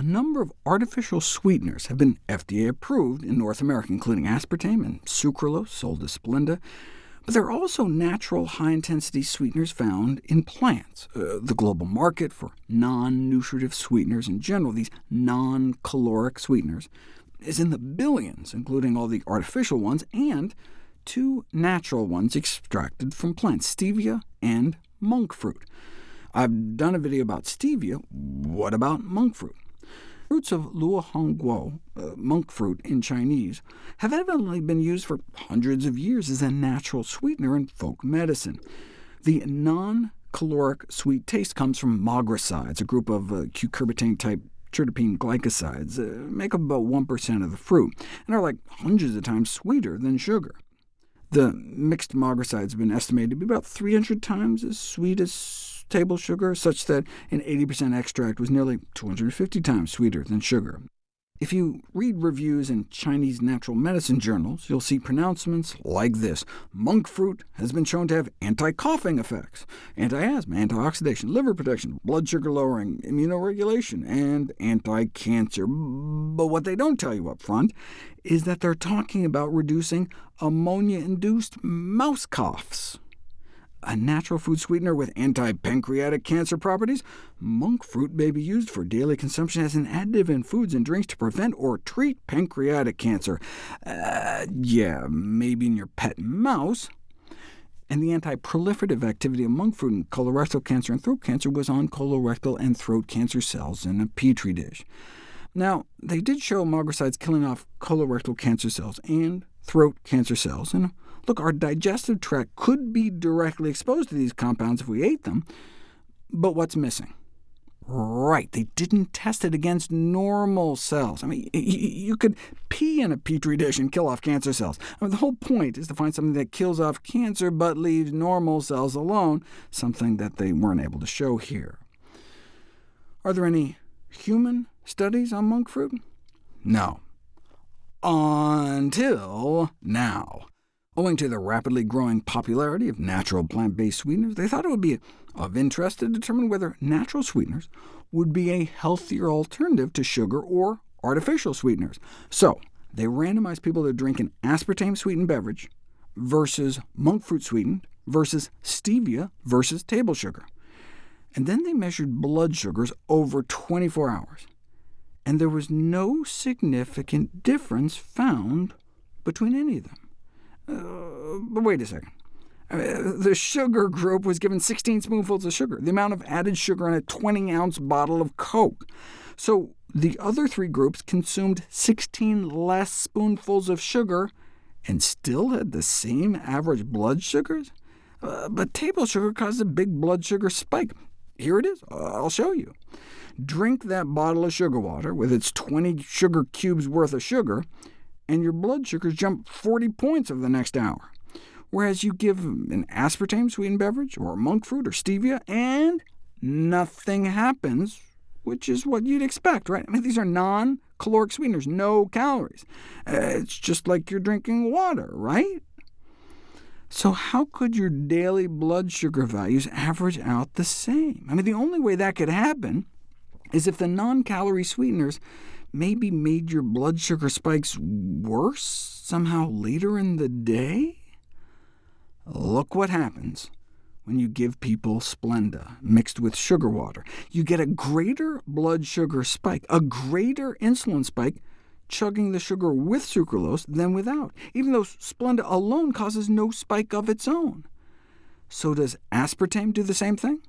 a number of artificial sweeteners have been FDA approved in North America, including aspartame and sucralose, sold as Splenda. But there are also natural high-intensity sweeteners found in plants. Uh, the global market for non-nutritive sweeteners in general, these non-caloric sweeteners, is in the billions, including all the artificial ones, and two natural ones extracted from plants, stevia and monk fruit. I've done a video about stevia. What about monk fruit? Roots of luohanguo, uh, monk fruit in Chinese, have evidently been used for hundreds of years as a natural sweetener in folk medicine. The non-caloric sweet taste comes from mogrosides, a group of uh, cucurbitane-type triterpene glycosides, uh, make up about 1% of the fruit, and are like hundreds of times sweeter than sugar. The mixed mogrosides have been estimated to be about 300 times as sweet as table sugar, such that an 80% extract was nearly 250 times sweeter than sugar. If you read reviews in Chinese natural medicine journals, you'll see pronouncements like this. Monk fruit has been shown to have anti-coughing effects, anti-asthma, antioxidation, liver protection, blood sugar lowering, immunoregulation, and anti-cancer. But what they don't tell you up front is that they're talking about reducing ammonia-induced mouse coughs a natural food sweetener with anti-pancreatic cancer properties, monk fruit may be used for daily consumption as an additive in foods and drinks to prevent or treat pancreatic cancer. Uh, yeah, maybe in your pet mouse. And the anti-proliferative activity of monk fruit in colorectal cancer and throat cancer was on colorectal and throat cancer cells in a petri dish. Now, they did show mogrosides killing off colorectal cancer cells and throat cancer cells, and Look, our digestive tract could be directly exposed to these compounds if we ate them, but what's missing? Right, they didn't test it against normal cells. I mean, you could pee in a petri dish and kill off cancer cells. I mean, the whole point is to find something that kills off cancer but leaves normal cells alone, something that they weren't able to show here. Are there any human studies on monk fruit? No. Until now. Owing to the rapidly growing popularity of natural plant-based sweeteners, they thought it would be of interest to determine whether natural sweeteners would be a healthier alternative to sugar or artificial sweeteners. So they randomized people to drink an aspartame-sweetened beverage versus monk fruit sweetened versus stevia versus table sugar. And then they measured blood sugars over 24 hours, and there was no significant difference found between any of them. Uh, but wait a second. Uh, the sugar group was given 16 spoonfuls of sugar, the amount of added sugar in a 20-ounce bottle of Coke. So the other three groups consumed 16 less spoonfuls of sugar and still had the same average blood sugars? Uh, but table sugar caused a big blood sugar spike. Here it is. I'll show you. Drink that bottle of sugar water with its 20 sugar cubes worth of sugar, and your blood sugars jump 40 points over the next hour. Whereas you give an aspartame-sweetened beverage, or monk fruit, or stevia, and nothing happens, which is what you'd expect, right? I mean, these are non-caloric sweeteners, no calories. Uh, it's just like you're drinking water, right? So how could your daily blood sugar values average out the same? I mean, the only way that could happen is if the non-calorie sweeteners maybe made your blood sugar spikes worse somehow later in the day? Look what happens when you give people Splenda mixed with sugar water. You get a greater blood sugar spike, a greater insulin spike, chugging the sugar with sucralose than without, even though Splenda alone causes no spike of its own. So does aspartame do the same thing?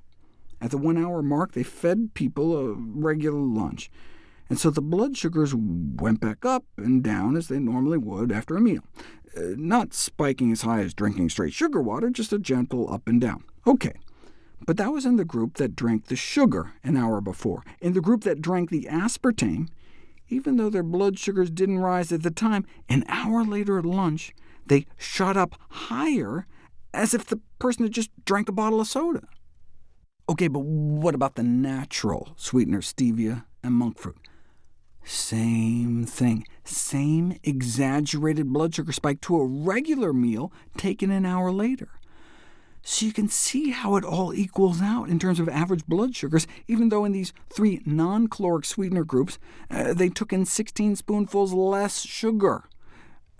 At the one-hour mark, they fed people a regular lunch and so the blood sugars went back up and down as they normally would after a meal, uh, not spiking as high as drinking straight sugar water, just a gentle up and down. OK, but that was in the group that drank the sugar an hour before. In the group that drank the aspartame, even though their blood sugars didn't rise at the time, an hour later at lunch, they shot up higher, as if the person had just drank a bottle of soda. OK, but what about the natural sweeteners, stevia and monk fruit? Same thing, same exaggerated blood sugar spike to a regular meal taken an hour later. So you can see how it all equals out in terms of average blood sugars, even though in these three non-caloric sweetener groups, uh, they took in 16 spoonfuls less sugar,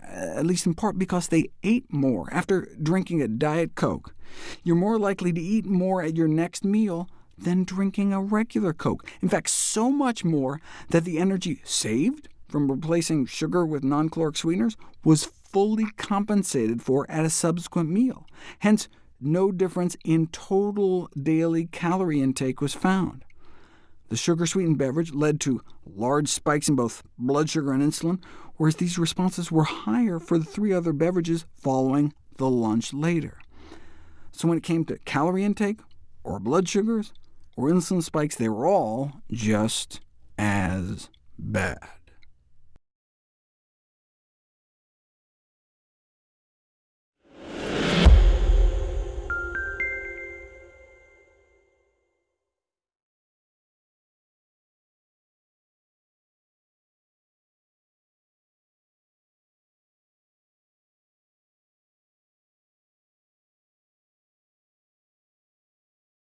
uh, at least in part because they ate more after drinking a Diet Coke. You're more likely to eat more at your next meal than drinking a regular Coke. In fact, so much more that the energy saved from replacing sugar with non-caloric sweeteners was fully compensated for at a subsequent meal. Hence, no difference in total daily calorie intake was found. The sugar-sweetened beverage led to large spikes in both blood sugar and insulin, whereas these responses were higher for the three other beverages following the lunch later. So when it came to calorie intake, or blood sugars, or insulin spikes, they were all just as bad.